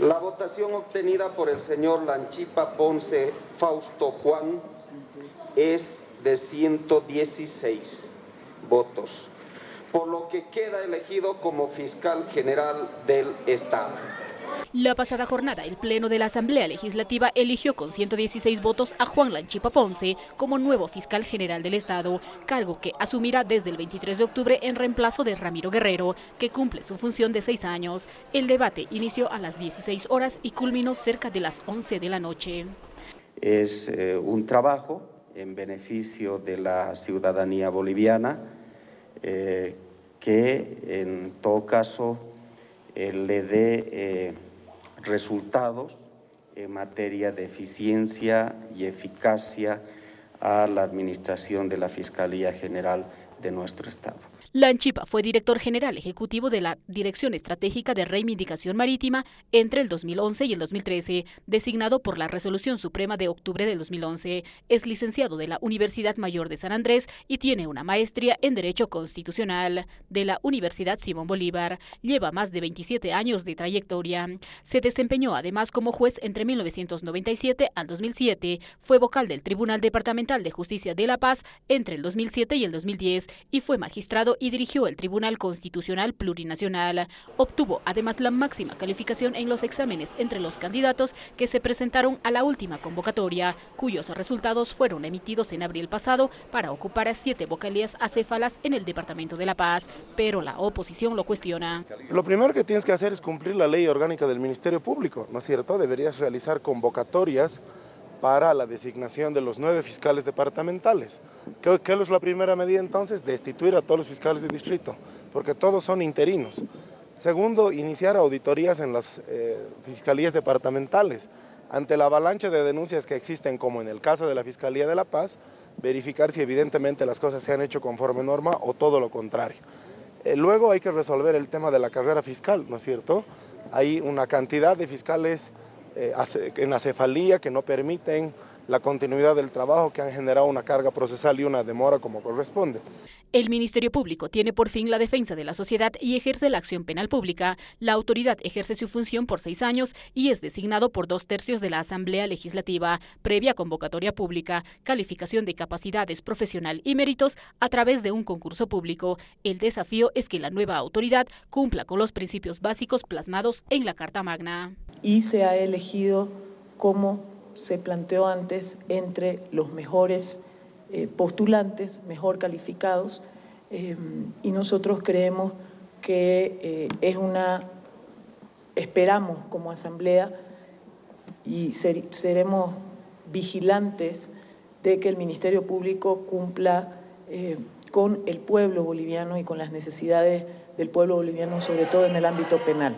La votación obtenida por el señor Lanchipa Ponce Fausto Juan es de 116 votos, por lo que queda elegido como fiscal general del Estado. La pasada jornada, el Pleno de la Asamblea Legislativa eligió con 116 votos a Juan Lanchipa Ponce como nuevo fiscal general del Estado, cargo que asumirá desde el 23 de octubre en reemplazo de Ramiro Guerrero, que cumple su función de seis años. El debate inició a las 16 horas y culminó cerca de las 11 de la noche. Es eh, un trabajo en beneficio de la ciudadanía boliviana eh, que en todo caso eh, le dé eh, resultados en materia de eficiencia y eficacia a la administración de la Fiscalía General de nuestro Estado. Lanchipa fue director general ejecutivo de la Dirección Estratégica de Reivindicación Marítima entre el 2011 y el 2013, designado por la Resolución Suprema de octubre del 2011. Es licenciado de la Universidad Mayor de San Andrés y tiene una maestría en Derecho Constitucional de la Universidad Simón Bolívar. Lleva más de 27 años de trayectoria. Se desempeñó además como juez entre 1997 al 2007. Fue vocal del Tribunal Departamental de Justicia de La Paz entre el 2007 y el 2010 y fue magistrado y dirigió el Tribunal Constitucional Plurinacional. Obtuvo además la máxima calificación en los exámenes entre los candidatos que se presentaron a la última convocatoria, cuyos resultados fueron emitidos en abril pasado para ocupar siete vocalías acéfalas en el Departamento de La Paz, pero la oposición lo cuestiona. Lo primero que tienes que hacer es cumplir la ley orgánica del Ministerio Público, ¿no es cierto? Deberías realizar convocatorias para la designación de los nueve fiscales departamentales. ¿Qué, es la primera medida entonces? Destituir a todos los fiscales de distrito, porque todos son interinos. Segundo, iniciar auditorías en las eh, fiscalías departamentales. Ante la avalancha de denuncias que existen, como en el caso de la Fiscalía de La Paz, verificar si evidentemente las cosas se han hecho conforme norma o todo lo contrario. Eh, luego hay que resolver el tema de la carrera fiscal, ¿no es cierto? Hay una cantidad de fiscales eh, en acefalía que no permiten la continuidad del trabajo, que han generado una carga procesal y una demora como corresponde. El Ministerio Público tiene por fin la defensa de la sociedad y ejerce la acción penal pública. La autoridad ejerce su función por seis años y es designado por dos tercios de la Asamblea Legislativa, previa convocatoria pública, calificación de capacidades profesional y méritos a través de un concurso público. El desafío es que la nueva autoridad cumpla con los principios básicos plasmados en la Carta Magna. Y se ha elegido como se planteó antes entre los mejores eh, postulantes mejor calificados eh, y nosotros creemos que eh, es una, esperamos como asamblea y seremos vigilantes de que el Ministerio Público cumpla con el pueblo boliviano y con las necesidades del pueblo boliviano, sobre todo en el ámbito penal.